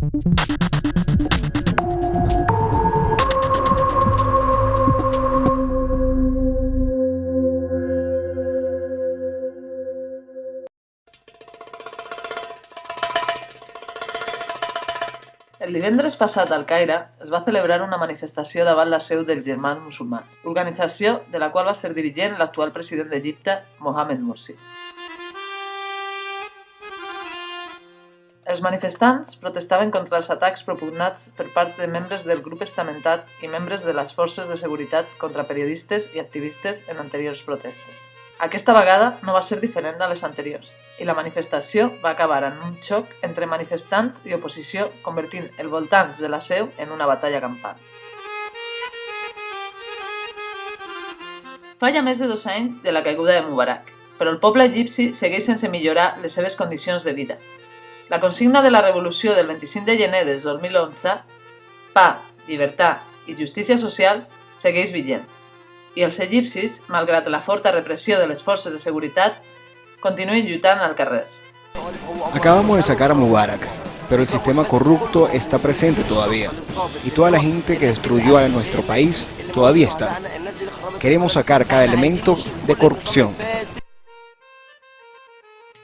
El divendres passat al Caire es va celebrar una manifestació davant la seu dels germans musulmans, organització de la qual va ser dirigent l'actual president d'Egipte, Mohamed Morsi. Els manifestants protestaven contra els atacs propugnats per part de membres del grup estamentat i membres de les forces de seguretat contra periodistes i activistes en anteriors protestes. Aquesta vegada no va ser diferent de les anteriors i la manifestació va acabar en un xoc entre manifestants i oposició, convertint el voltants de la seu en una batalla campal. Fa ja més de dos anys de la caiguda de Mubarak, però el poble egipci segueix sense millorar les seves condicions de vida. La consigna de la revolució del 25 de gener del 2011, pa, llibertat i justícia social, segueix vigent. I els egipcis, malgrat la forta repressió de les forces de seguretat, continúen lluitant al carrer. Acabamos de sacar a Mubarak, pero el sistema corrupto está presente todavía. Y toda la gente que destruyó a nuestro país todavía está. Queremos sacar cada elemento de corrupció.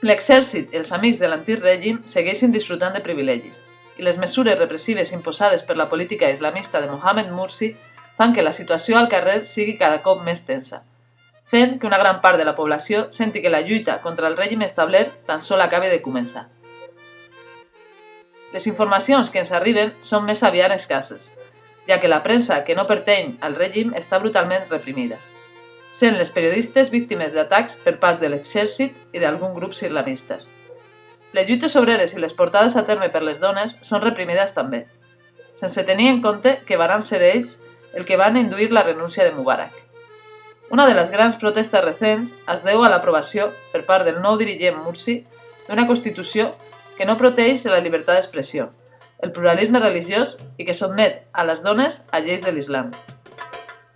L'exèrcit i els amics de l'antic règim segueixen disfrutant de privilegis i les mesures repressives imposades per la política islamista de Mohamed Mursi fan que la situació al carrer sigui cada cop més tensa fent que una gran part de la població senti que la lluita contra el règim establert tan sol acabe de començar. Les informacions que ens arriben són més aviat escasses, ja que la premsa que no pertany al règim està brutalment reprimida, sent les periodistes víctimes d'atacs per part de l'exèrcit i d'alguns grups islamistes. Les lluites obreres i les portades a terme per les dones són reprimides també, sense tenir en compte que van ser ells el que van induir la renúncia de Mubarak. Una de les grans protestes recents es deu a l'aprovació, per part del nou dirigent Mursi, d'una Constitució que no proteix la llibertat d'expressió, el pluralisme religiós i que sotmet a les dones a lleis de l'islam.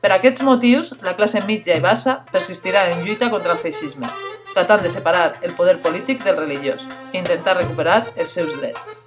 Per aquests motius, la classe mitja i bassa persistirà en lluita contra el feixisme, tratant de separar el poder polític del religiós i intentar recuperar els seus drets.